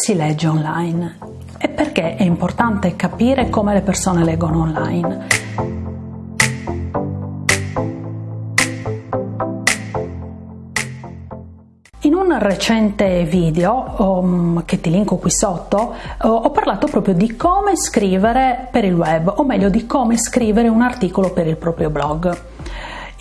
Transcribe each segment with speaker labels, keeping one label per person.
Speaker 1: si legge online e perché è importante capire come le persone leggono online. In un recente video um, che ti linko qui sotto uh, ho parlato proprio di come scrivere per il web o meglio di come scrivere un articolo per il proprio blog.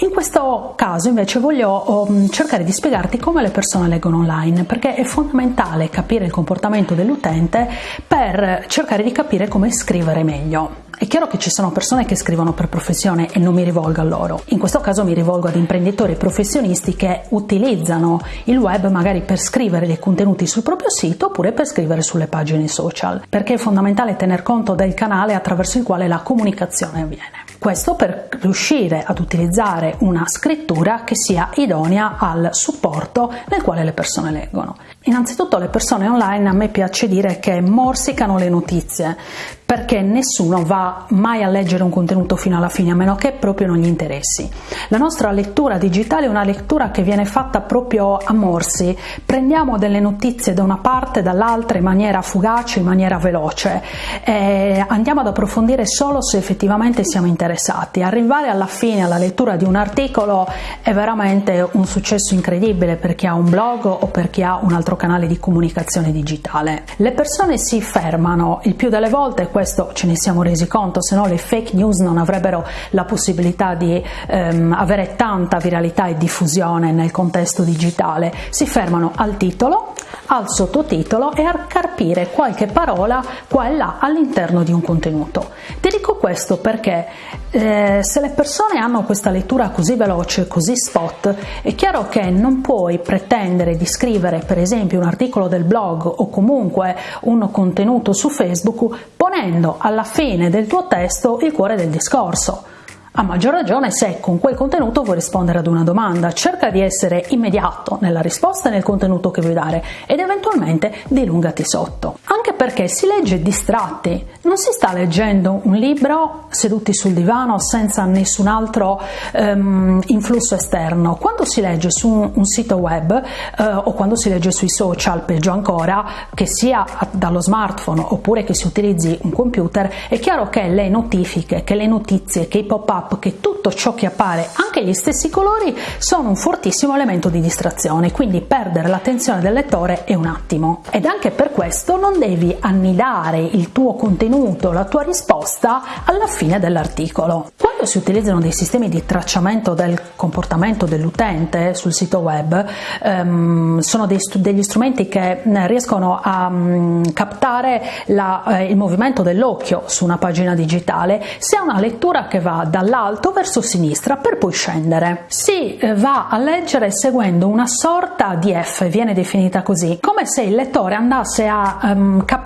Speaker 1: In questo caso invece voglio um, cercare di spiegarti come le persone leggono online, perché è fondamentale capire il comportamento dell'utente per cercare di capire come scrivere meglio. È chiaro che ci sono persone che scrivono per professione e non mi rivolgo a loro. In questo caso mi rivolgo ad imprenditori professionisti che utilizzano il web magari per scrivere dei contenuti sul proprio sito oppure per scrivere sulle pagine social, perché è fondamentale tener conto del canale attraverso il quale la comunicazione avviene. Questo per riuscire ad utilizzare una scrittura che sia idonea al supporto nel quale le persone leggono. Innanzitutto le persone online a me piace dire che morsicano le notizie perché nessuno va mai a leggere un contenuto fino alla fine a meno che proprio non gli interessi. La nostra lettura digitale è una lettura che viene fatta proprio a morsi, prendiamo delle notizie da una parte e dall'altra in maniera fugace, in maniera veloce e andiamo ad approfondire solo se effettivamente siamo interessati. Arrivare alla fine alla lettura di un articolo è veramente un successo incredibile per chi ha un blog o per chi ha un altro canale di comunicazione digitale. Le persone si fermano il più delle volte questo ce ne siamo resi conto, se no le fake news non avrebbero la possibilità di ehm, avere tanta viralità e diffusione nel contesto digitale. Si fermano al titolo, al sottotitolo e a carpire qualche parola qua e là all'interno di un contenuto. Ti dico questo perché eh, se le persone hanno questa lettura così veloce, così spot, è chiaro che non puoi pretendere di scrivere per esempio un articolo del blog o comunque un contenuto su Facebook ponendo alla fine del tuo testo il cuore del discorso. A maggior ragione se con quel contenuto vuoi rispondere ad una domanda, cerca di essere immediato nella risposta e nel contenuto che vuoi dare ed eventualmente dilungati sotto. Perché si legge distratti, non si sta leggendo un libro seduti sul divano senza nessun altro um, influsso esterno. Quando si legge su un, un sito web uh, o quando si legge sui social, peggio ancora, che sia dallo smartphone oppure che si utilizzi un computer, è chiaro che le notifiche, che le notizie, che i pop-up up che tutto ciò che appare, anche gli stessi colori, sono un fortissimo elemento di distrazione, quindi perdere l'attenzione del lettore è un attimo. Ed anche per questo non devi annidare il tuo contenuto, la tua risposta alla fine dell'articolo. Quando si utilizzano dei sistemi di tracciamento del comportamento dell'utente sul sito web, ehm, sono dei, degli strumenti che eh, riescono a um, captare la, eh, il movimento dell'occhio su una pagina digitale, se ha una lettura che va dall'alto verso sinistra per poi scendere. Si eh, va a leggere seguendo una sorta di F, viene definita così, come se il lettore andasse a um, captare,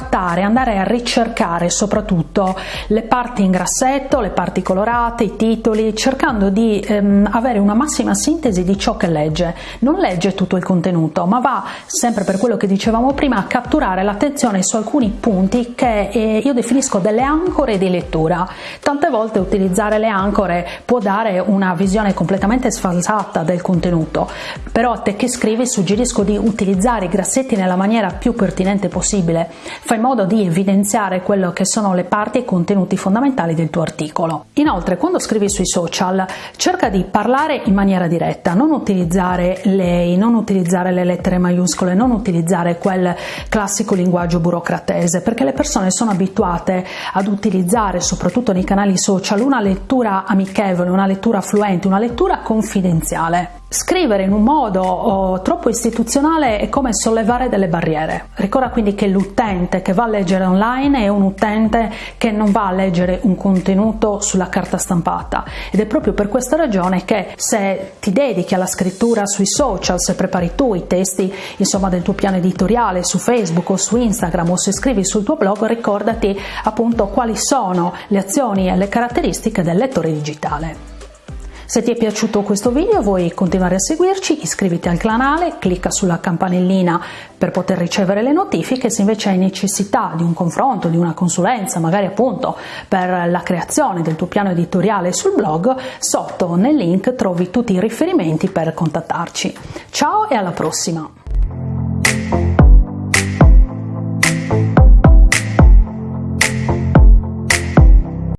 Speaker 1: andare a ricercare soprattutto le parti in grassetto, le parti colorate, i titoli, cercando di um, avere una massima sintesi di ciò che legge. Non legge tutto il contenuto, ma va sempre per quello che dicevamo prima a catturare l'attenzione su alcuni punti che eh, io definisco delle ancore di lettura. Tante volte utilizzare le ancore può dare una visione completamente sfasata del contenuto, però a te che scrivi suggerisco di utilizzare i grassetti nella maniera più pertinente possibile, fai in modo di evidenziare quello che sono le parti e i contenuti fondamentali del tuo articolo. Inoltre, quando scrivi sui social, cerca di parlare in maniera diretta, non utilizzare lei, non utilizzare le lettere maiuscole, non utilizzare quel classico linguaggio burocratese, perché le persone sono abituate ad utilizzare, soprattutto nei canali social, una lettura amichevole, una lettura fluente, una lettura confidenziale. Scrivere in un modo oh, troppo istituzionale è come sollevare delle barriere. Ricorda quindi che l'utente che va a leggere online è un utente che non va a leggere un contenuto sulla carta stampata ed è proprio per questa ragione che se ti dedichi alla scrittura sui social, se prepari tu i testi insomma, del tuo piano editoriale su Facebook o su Instagram o se scrivi sul tuo blog, ricordati appunto quali sono le azioni e le caratteristiche del lettore digitale. Se ti è piaciuto questo video vuoi continuare a seguirci, iscriviti al canale, clicca sulla campanellina per poter ricevere le notifiche, se invece hai necessità di un confronto, di una consulenza, magari appunto per la creazione del tuo piano editoriale sul blog, sotto nel link trovi tutti i riferimenti per contattarci. Ciao e alla prossima!